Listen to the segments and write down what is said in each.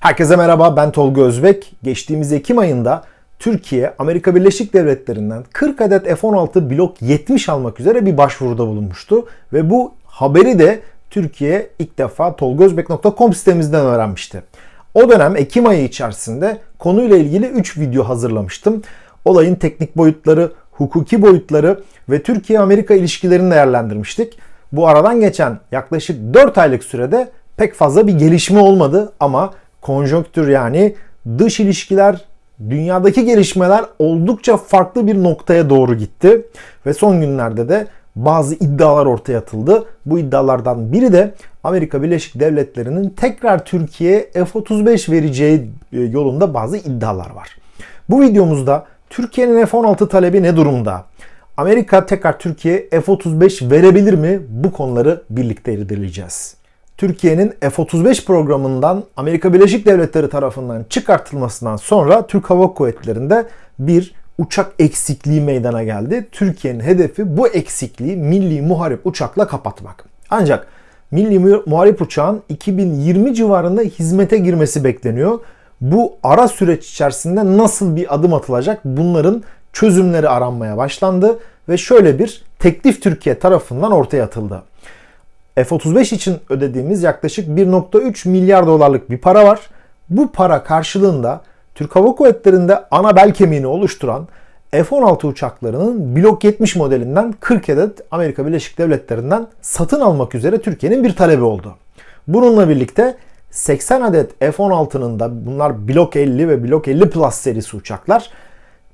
Herkese merhaba ben Tolga Özbek. Geçtiğimiz Ekim ayında Türkiye Amerika Birleşik Devletleri'nden 40 adet F-16 Blok 70 almak üzere bir başvuruda bulunmuştu. Ve bu haberi de Türkiye ilk defa tolgozbek.com sitemizden öğrenmişti. O dönem Ekim ayı içerisinde konuyla ilgili 3 video hazırlamıştım. Olayın teknik boyutları, hukuki boyutları ve Türkiye-Amerika ilişkilerini değerlendirmiştik. Bu aradan geçen yaklaşık 4 aylık sürede pek fazla bir gelişme olmadı ama konjonktür yani dış ilişkiler, dünyadaki gelişmeler oldukça farklı bir noktaya doğru gitti. Ve son günlerde de bazı iddialar ortaya atıldı. Bu iddialardan biri de Amerika Birleşik Devletleri'nin tekrar Türkiye'ye F-35 vereceği e, yolunda bazı iddialar var. Bu videomuzda Türkiye'nin F-16 talebi ne durumda? Amerika tekrar Türkiye'ye F-35 verebilir mi? Bu konuları birlikte irdeleyeceğiz. Türkiye'nin F-35 programından Amerika Birleşik Devletleri tarafından çıkartılmasından sonra Türk Hava Kuvvetleri'nde bir uçak eksikliği meydana geldi. Türkiye'nin hedefi bu eksikliği milli muharip uçakla kapatmak. Ancak milli muharip uçağın 2020 civarında hizmete girmesi bekleniyor. Bu ara süreç içerisinde nasıl bir adım atılacak bunların çözümleri aranmaya başlandı ve şöyle bir teklif Türkiye tarafından ortaya atıldı. F-35 için ödediğimiz yaklaşık 1.3 milyar dolarlık bir para var. Bu para karşılığında Türk Hava Kuvvetleri'nde ana bel kemiğini oluşturan F-16 uçaklarının Blok 70 modelinden 40 adet Amerika Birleşik Devletleri'nden satın almak üzere Türkiye'nin bir talebi oldu. Bununla birlikte 80 adet F-16'nın da bunlar Blok 50 ve Blok 50 Plus serisi uçaklar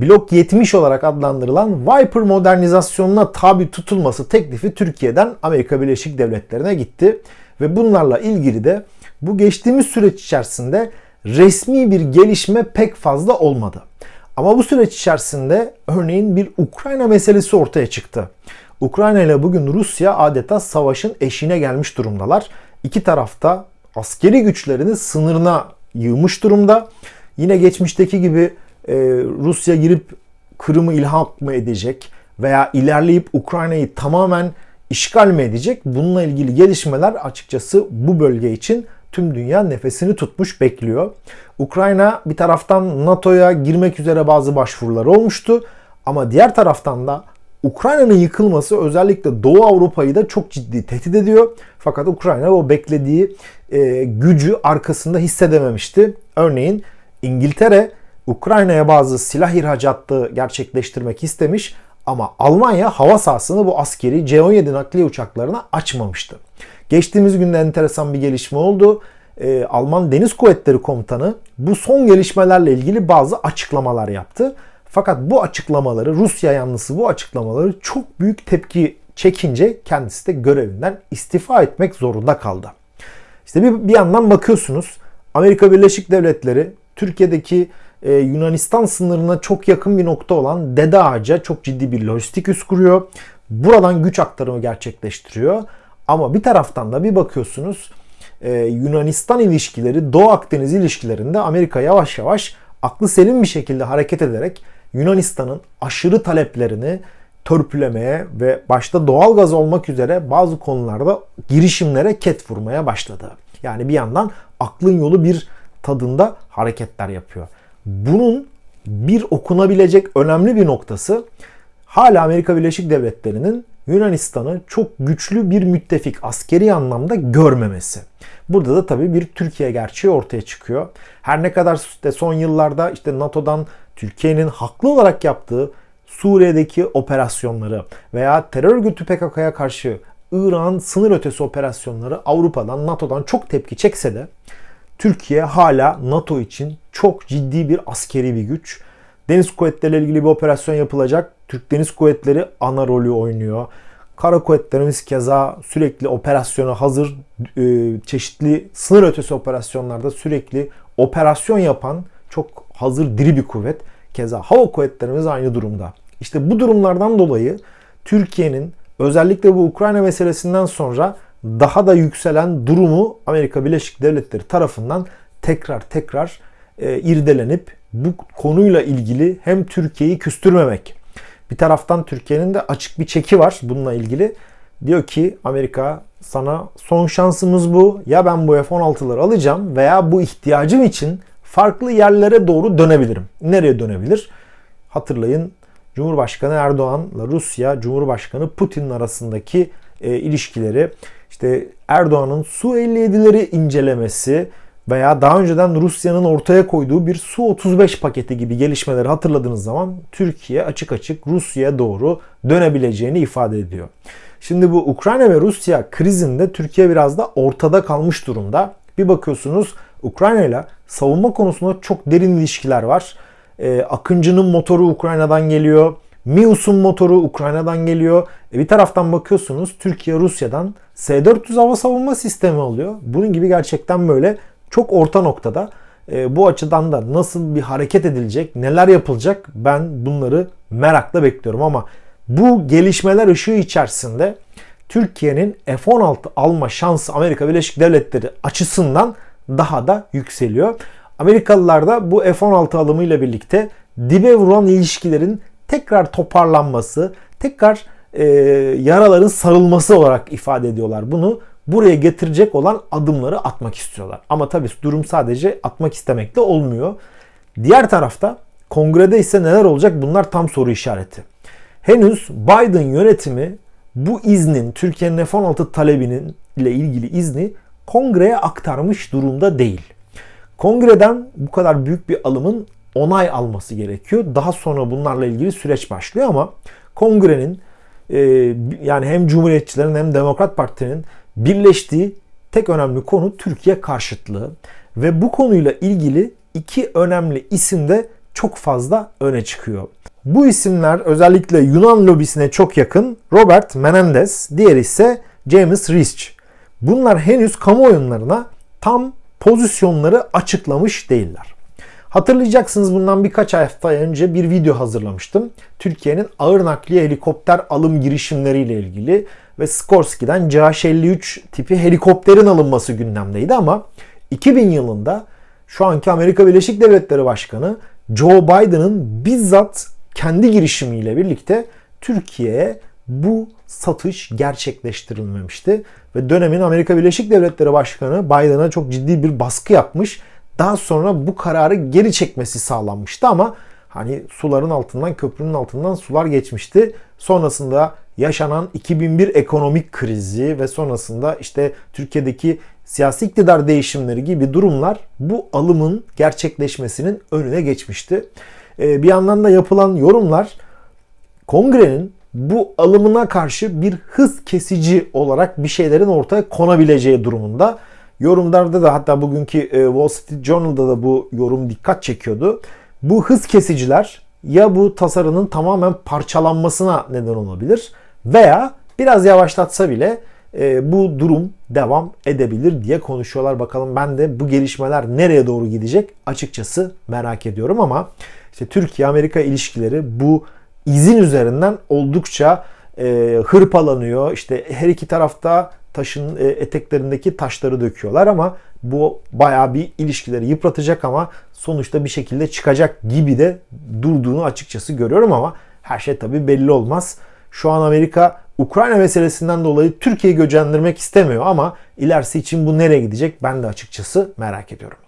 Blok 70 olarak adlandırılan Viper modernizasyonuna tabi tutulması teklifi Türkiye'den Amerika Birleşik Devletleri'ne gitti. Ve bunlarla ilgili de bu geçtiğimiz süreç içerisinde resmi bir gelişme pek fazla olmadı. Ama bu süreç içerisinde örneğin bir Ukrayna meselesi ortaya çıktı. Ukrayna ile bugün Rusya adeta savaşın eşiğine gelmiş durumdalar. İki tarafta askeri güçlerini sınırına yığmış durumda. Yine geçmişteki gibi e, Rusya girip Kırım'ı ilhak mı edecek veya ilerleyip Ukrayna'yı tamamen işgal mi edecek? Bununla ilgili gelişmeler açıkçası bu bölge için tüm dünya nefesini tutmuş bekliyor. Ukrayna bir taraftan NATO'ya girmek üzere bazı başvuruları olmuştu ama diğer taraftan da Ukrayna'nın yıkılması özellikle Doğu Avrupa'yı da çok ciddi tehdit ediyor. Fakat Ukrayna o beklediği e, gücü arkasında hissedememişti. Örneğin İngiltere Ukrayna'ya bazı silah ihracatı gerçekleştirmek istemiş ama Almanya hava sahasını bu askeri C-17 nakliye uçaklarına açmamıştı. Geçtiğimiz günde enteresan bir gelişme oldu. Ee, Alman Deniz Kuvvetleri Komutanı bu son gelişmelerle ilgili bazı açıklamalar yaptı. Fakat bu açıklamaları Rusya yanlısı bu açıklamaları çok büyük tepki çekince kendisi de görevinden istifa etmek zorunda kaldı. İşte bir, bir yandan bakıyorsunuz Amerika Birleşik Devletleri Türkiye'deki e, Yunanistan sınırına çok yakın bir nokta olan Dede Ağaca çok ciddi bir lojistik üs kuruyor. Buradan güç aktarımı gerçekleştiriyor. Ama bir taraftan da bir bakıyorsunuz e, Yunanistan ilişkileri Doğu Akdeniz ilişkilerinde Amerika yavaş yavaş aklı selim bir şekilde hareket ederek Yunanistan'ın aşırı taleplerini törpülemeye ve başta doğal gaz olmak üzere bazı konularda girişimlere ket vurmaya başladı. Yani bir yandan aklın yolu bir tadında hareketler yapıyor. Bunun bir okunabilecek önemli bir noktası hala Amerika Birleşik Devletleri'nin Yunanistan'ı çok güçlü bir müttefik askeri anlamda görmemesi. Burada da tabii bir Türkiye gerçeği ortaya çıkıyor. Her ne kadar işte son yıllarda işte NATO'dan Türkiye'nin haklı olarak yaptığı Suriye'deki operasyonları veya terör örgütü PKK'ya karşı İran sınır ötesi operasyonları Avrupa'dan, NATO'dan çok tepki çekse de Türkiye hala NATO için çok ciddi bir askeri bir güç. Deniz kuvvetleriyle ilgili bir operasyon yapılacak. Türk Deniz Kuvvetleri ana rolü oynuyor. Kara kuvvetlerimiz keza sürekli operasyona hazır, e, çeşitli sınır ötesi operasyonlarda sürekli operasyon yapan çok hazır diri bir kuvvet. Keza hava kuvvetlerimiz aynı durumda. İşte bu durumlardan dolayı Türkiye'nin özellikle bu Ukrayna meselesinden sonra daha da yükselen durumu Amerika Birleşik Devletleri tarafından tekrar tekrar e, irdelenip bu konuyla ilgili hem Türkiye'yi küstürmemek. Bir taraftan Türkiye'nin de açık bir çeki var bununla ilgili. Diyor ki Amerika sana son şansımız bu. Ya ben bu F-16'ları alacağım veya bu ihtiyacım için farklı yerlere doğru dönebilirim. Nereye dönebilir? Hatırlayın Cumhurbaşkanı Erdoğan'la Rusya Cumhurbaşkanı Putin arasındaki e, ilişkileri, işte Erdoğan'ın Su-57'leri incelemesi veya daha önceden Rusya'nın ortaya koyduğu bir Su-35 paketi gibi gelişmeleri hatırladığınız zaman Türkiye açık açık Rusya'ya doğru dönebileceğini ifade ediyor. Şimdi bu Ukrayna ve Rusya krizinde Türkiye biraz da ortada kalmış durumda. Bir bakıyorsunuz Ukrayna ile savunma konusunda çok derin ilişkiler var. Ee, Akıncı'nın motoru Ukrayna'dan geliyor. Mius'un motoru Ukrayna'dan geliyor. E bir taraftan bakıyorsunuz Türkiye Rusya'dan S-400 hava savunma sistemi alıyor. Bunun gibi gerçekten böyle çok orta noktada. E, bu açıdan da nasıl bir hareket edilecek, neler yapılacak ben bunları merakla bekliyorum ama bu gelişmeler ışığı içerisinde Türkiye'nin F-16 alma şansı Amerika Birleşik Devletleri açısından daha da yükseliyor. Amerikalılar da bu F-16 alımıyla birlikte dibe vuran ilişkilerin tekrar toparlanması, tekrar e, yaraların sarılması olarak ifade ediyorlar bunu. Buraya getirecek olan adımları atmak istiyorlar. Ama tabii durum sadece atmak istemekle olmuyor. Diğer tarafta kongrede ise neler olacak bunlar tam soru işareti. Henüz Biden yönetimi bu iznin Türkiye'nin F-16 talebinin ile ilgili izni kongreye aktarmış durumda değil. Kongreden bu kadar büyük bir alımın onay alması gerekiyor. Daha sonra bunlarla ilgili süreç başlıyor ama kongrenin e, yani hem Cumhuriyetçilerin hem Demokrat Parti'nin birleştiği tek önemli konu Türkiye karşıtlığı ve bu konuyla ilgili iki önemli isim de çok fazla öne çıkıyor. Bu isimler özellikle Yunan lobisine çok yakın Robert Menendez, diğer ise James Rich. Bunlar henüz kamuoyunlarına tam pozisyonları açıklamış değiller. Hatırlayacaksınız bundan birkaç hafta önce bir video hazırlamıştım. Türkiye'nin ağır nakliye helikopter alım girişimleriyle ilgili ve Skorsky'den CH-53 tipi helikopterin alınması gündemdeydi ama 2000 yılında şu anki Amerika Birleşik Devletleri Başkanı Joe Biden'ın bizzat kendi girişimiyle birlikte Türkiye'ye bu satış gerçekleştirilmemişti. Ve dönemin Amerika Birleşik Devletleri Başkanı Biden'a çok ciddi bir baskı yapmış. Daha sonra bu kararı geri çekmesi sağlanmıştı ama hani suların altından köprünün altından sular geçmişti. Sonrasında yaşanan 2001 ekonomik krizi ve sonrasında işte Türkiye'deki siyasi iktidar değişimleri gibi durumlar bu alımın gerçekleşmesinin önüne geçmişti. Ee, bir yandan da yapılan yorumlar kongrenin bu alımına karşı bir hız kesici olarak bir şeylerin ortaya konabileceği durumunda. Yorumlarda da hatta bugünkü e, Wall Street Journal'da da bu yorum dikkat çekiyordu. Bu hız kesiciler ya bu tasarının tamamen parçalanmasına neden olabilir veya biraz yavaşlatsa bile e, bu durum devam edebilir diye konuşuyorlar. Bakalım ben de bu gelişmeler nereye doğru gidecek açıkçası merak ediyorum ama işte Türkiye-Amerika ilişkileri bu izin üzerinden oldukça e, hırpalanıyor. İşte her iki tarafta taşın e, eteklerindeki taşları döküyorlar ama bu bayağı bir ilişkileri yıpratacak ama sonuçta bir şekilde çıkacak gibi de durduğunu açıkçası görüyorum ama her şey tabii belli olmaz. Şu an Amerika Ukrayna meselesinden dolayı Türkiye'yi göcendirmek istemiyor ama ilerisi için bu nereye gidecek ben de açıkçası merak ediyorum.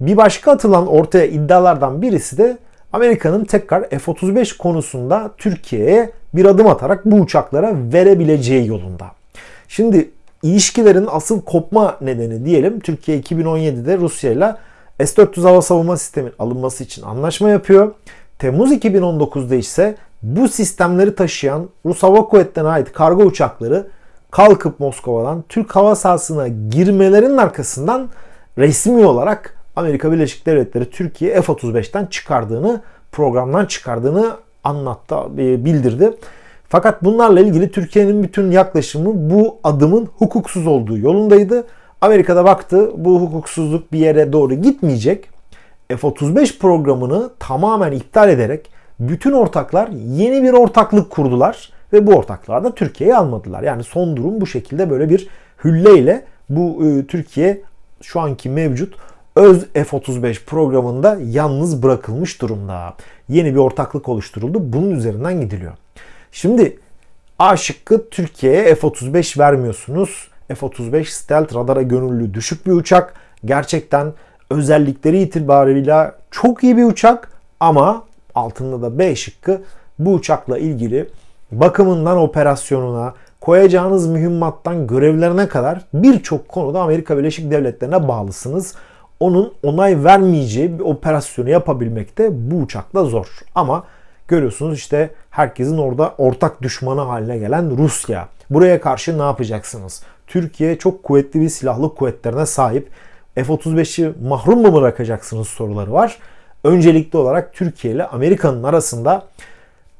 Bir başka atılan ortaya iddialardan birisi de Amerika'nın tekrar F-35 konusunda Türkiye'ye bir adım atarak bu uçaklara verebileceği yolunda. Şimdi ilişkilerin asıl kopma nedeni diyelim Türkiye 2017'de Rusya ile S-400 hava savunma sistemi alınması için anlaşma yapıyor. Temmuz 2019'da ise bu sistemleri taşıyan Rus Hava Kuvvetleri'ne ait kargo uçakları kalkıp Moskova'dan Türk hava sahasına girmelerinin arkasından resmi olarak Amerika Birleşik Devletleri Türkiye F-35'ten çıkardığını, programdan çıkardığını anlattı, e, bildirdi. Fakat bunlarla ilgili Türkiye'nin bütün yaklaşımı bu adımın hukuksuz olduğu yolundaydı. Amerika'da baktı bu hukuksuzluk bir yere doğru gitmeyecek. F-35 programını tamamen iptal ederek bütün ortaklar yeni bir ortaklık kurdular ve bu ortaklığa da Türkiye'yi almadılar. Yani son durum bu şekilde böyle bir hülleyle bu e, Türkiye şu anki mevcut öz F-35 programında yalnız bırakılmış durumda. Yeni bir ortaklık oluşturuldu. Bunun üzerinden gidiliyor. Şimdi A şıkkı Türkiye'ye F-35 vermiyorsunuz. F-35 stealth radara gönüllü düşük bir uçak. Gerçekten özellikleri itibarıyla çok iyi bir uçak ama altında da B şıkkı bu uçakla ilgili bakımından operasyonuna, koyacağınız mühimmattan görevlerine kadar birçok konuda Amerika Birleşik Devletleri'ne bağlısınız. Onun onay vermeyeceği bir operasyonu yapabilmek de bu uçakla zor. Ama görüyorsunuz işte herkesin orada ortak düşmanı haline gelen Rusya. Buraya karşı ne yapacaksınız? Türkiye çok kuvvetli bir silahlı kuvvetlerine sahip. F-35'i mahrum mu bırakacaksınız soruları var. Öncelikli olarak Türkiye ile Amerika'nın arasında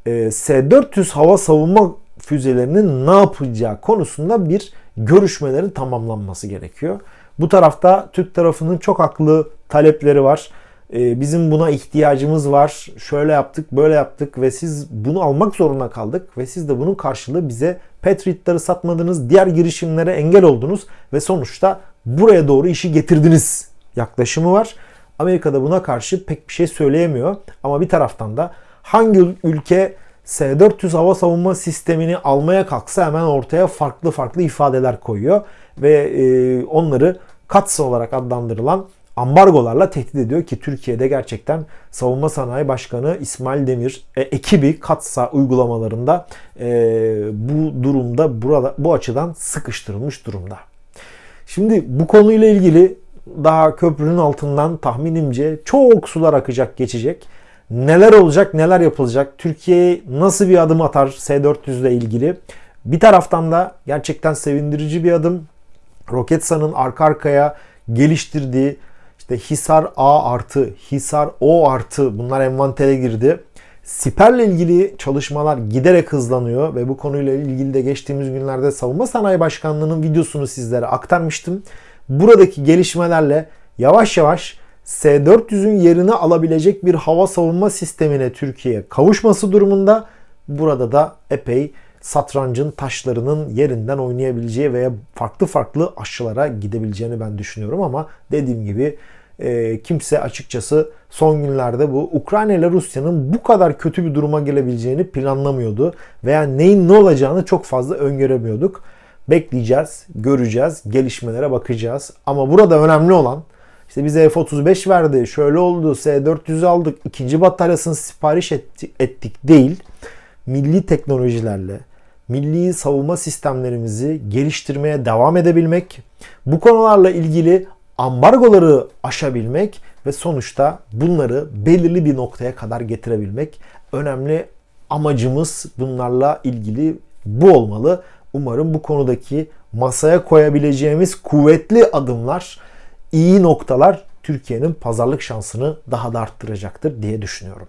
e, S-400 hava savunma füzelerinin ne yapacağı konusunda bir görüşmelerin tamamlanması gerekiyor. Bu tarafta Türk tarafının çok haklı talepleri var. E, bizim buna ihtiyacımız var. Şöyle yaptık, böyle yaptık ve siz bunu almak zorunda kaldık ve siz de bunun karşılığı bize Patriot'ları satmadınız, diğer girişimlere engel oldunuz ve sonuçta buraya doğru işi getirdiniz yaklaşımı var. Amerika da buna karşı pek bir şey söyleyemiyor. Ama bir taraftan da hangi ülke S-400 hava savunma sistemini almaya kalksa hemen ortaya farklı farklı ifadeler koyuyor. Ve e, onları katsa olarak adlandırılan ambargolarla tehdit ediyor ki Türkiye'de gerçekten Savunma Sanayi Başkanı İsmail Demir e, ekibi katsa uygulamalarında e, bu durumda burada bu açıdan sıkıştırılmış durumda. Şimdi bu konuyla ilgili daha köprünün altından tahminimce çok sular akacak, geçecek. Neler olacak, neler yapılacak? Türkiye nasıl bir adım atar S-400 ile ilgili? Bir taraftan da gerçekten sevindirici bir adım. Roketsan'ın arka arkaya geliştirdiği işte Hisar A artı, Hisar O artı bunlar envantere girdi. Siper'le ilgili çalışmalar giderek hızlanıyor ve bu konuyla ilgili de geçtiğimiz günlerde Savunma Sanayi Başkanlığı'nın videosunu sizlere aktarmıştım. Buradaki gelişmelerle yavaş yavaş S-400'ün yerini alabilecek bir hava savunma sistemine Türkiye kavuşması durumunda burada da epey satrancın taşlarının yerinden oynayabileceği veya farklı farklı aşılara gidebileceğini ben düşünüyorum ama dediğim gibi e, kimse açıkçası son günlerde bu Ukrayna ile Rusya'nın bu kadar kötü bir duruma gelebileceğini planlamıyordu veya neyin ne olacağını çok fazla öngöremiyorduk. Bekleyeceğiz, göreceğiz, gelişmelere bakacağız. Ama burada önemli olan işte bize F-35 verdi, şöyle oldu, S-400 aldık, ikinci bataryasını sipariş ettik değil. Milli teknolojilerle, milli savunma sistemlerimizi geliştirmeye devam edebilmek, bu konularla ilgili ambargoları aşabilmek ve sonuçta bunları belirli bir noktaya kadar getirebilmek önemli amacımız bunlarla ilgili bu olmalı. Umarım bu konudaki masaya koyabileceğimiz kuvvetli adımlar, iyi noktalar Türkiye'nin pazarlık şansını daha da arttıracaktır diye düşünüyorum.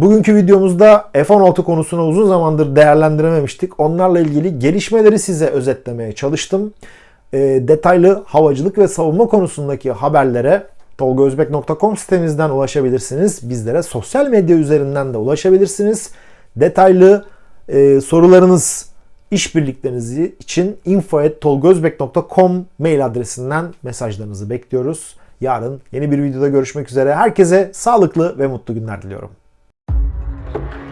Bugünkü videomuzda F-16 konusunu uzun zamandır değerlendirememiştik. Onlarla ilgili gelişmeleri size özetlemeye çalıştım. E, detaylı havacılık ve savunma konusundaki haberlere tolgozbek.com sitemizden ulaşabilirsiniz. Bizlere sosyal medya üzerinden de ulaşabilirsiniz. Detaylı e, sorularınız, işbirliklerinizi için info.tolgozbek.com mail adresinden mesajlarınızı bekliyoruz. Yarın yeni bir videoda görüşmek üzere. Herkese sağlıklı ve mutlu günler diliyorum. Thank you.